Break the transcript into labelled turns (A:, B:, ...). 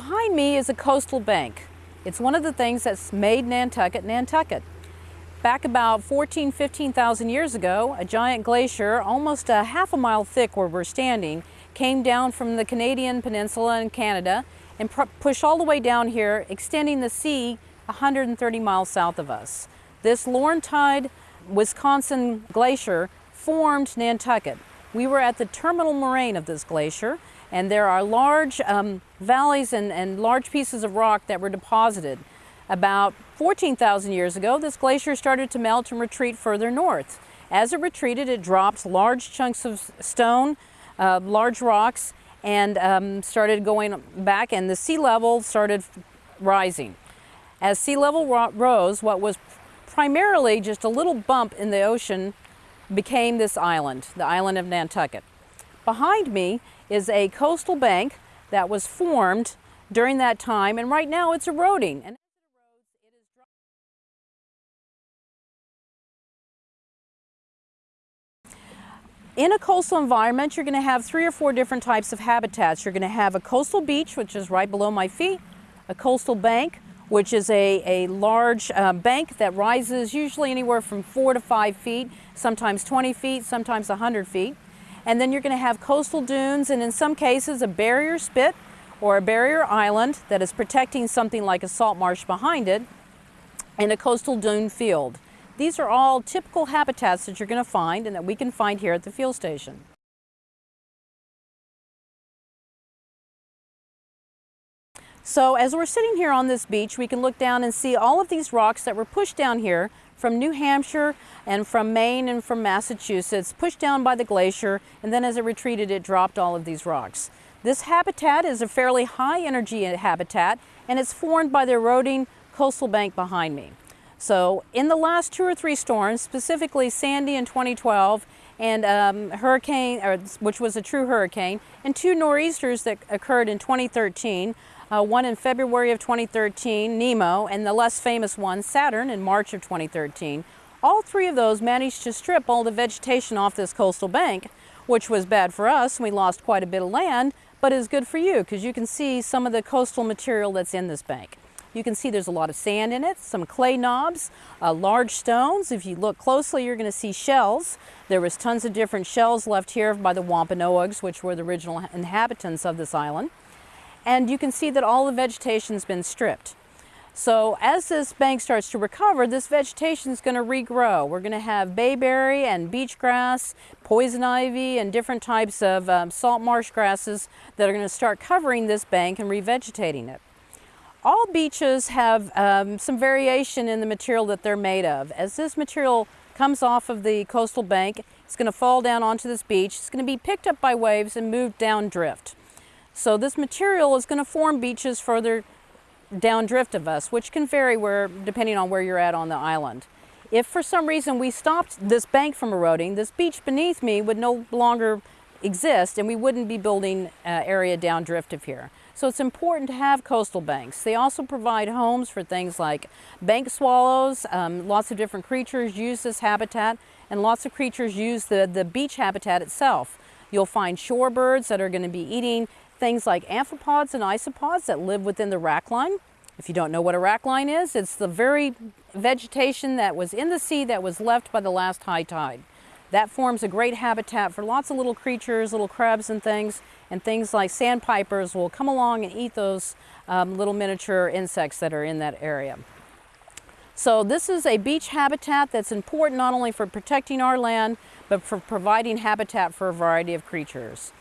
A: Behind me is a coastal bank. It's one of the things that's made Nantucket Nantucket. Back about 14, 15,000 years ago, a giant glacier, almost a half a mile thick where we're standing, came down from the Canadian Peninsula in Canada and pushed all the way down here, extending the sea 130 miles south of us. This Laurentide, Wisconsin glacier formed Nantucket. We were at the terminal moraine of this glacier and there are large um, valleys and, and large pieces of rock that were deposited. About 14,000 years ago, this glacier started to melt and retreat further north. As it retreated, it dropped large chunks of stone, uh, large rocks, and um, started going back, and the sea level started rising. As sea level rose, what was primarily just a little bump in the ocean became this island, the island of Nantucket. Behind me is a coastal bank that was formed during that time and right now it's eroding. And In a coastal environment, you're going to have three or four different types of habitats. You're going to have a coastal beach, which is right below my feet, a coastal bank, which is a, a large uh, bank that rises usually anywhere from four to five feet, sometimes 20 feet, sometimes 100 feet. And then you're going to have coastal dunes and in some cases a barrier spit or a barrier island that is protecting something like a salt marsh behind it and a coastal dune field. These are all typical habitats that you're going to find and that we can find here at the field station. So as we're sitting here on this beach, we can look down and see all of these rocks that were pushed down here from New Hampshire and from Maine and from Massachusetts, pushed down by the glacier, and then as it retreated, it dropped all of these rocks. This habitat is a fairly high energy habitat, and it's formed by the eroding coastal bank behind me. So in the last two or three storms, specifically Sandy in 2012 and um, hurricane, or, which was a true hurricane, and two nor'easters that occurred in 2013, uh, one in February of 2013, Nemo, and the less famous one, Saturn, in March of 2013. All three of those managed to strip all the vegetation off this coastal bank, which was bad for us. We lost quite a bit of land, but is good for you because you can see some of the coastal material that's in this bank. You can see there's a lot of sand in it, some clay knobs, uh, large stones. If you look closely, you're going to see shells. There was tons of different shells left here by the Wampanoags, which were the original inhabitants of this island and you can see that all the vegetation's been stripped. So as this bank starts to recover, this vegetation is going to regrow. We're going to have bayberry and beach grass, poison ivy, and different types of um, salt marsh grasses that are going to start covering this bank and revegetating it. All beaches have um, some variation in the material that they're made of. As this material comes off of the coastal bank, it's going to fall down onto this beach. It's going to be picked up by waves and moved down drift. So this material is going to form beaches further downdrift of us, which can vary where, depending on where you're at on the island. If for some reason we stopped this bank from eroding, this beach beneath me would no longer exist and we wouldn't be building uh, area downdrift of here. So it's important to have coastal banks. They also provide homes for things like bank swallows. Um, lots of different creatures use this habitat and lots of creatures use the, the beach habitat itself. You'll find shorebirds that are going to be eating things like amphipods and isopods that live within the wrackline. If you don't know what a wrackline is, it's the very vegetation that was in the sea that was left by the last high tide. That forms a great habitat for lots of little creatures, little crabs and things, and things like sandpipers will come along and eat those um, little miniature insects that are in that area. So this is a beach habitat that's important not only for protecting our land, but for providing habitat for a variety of creatures.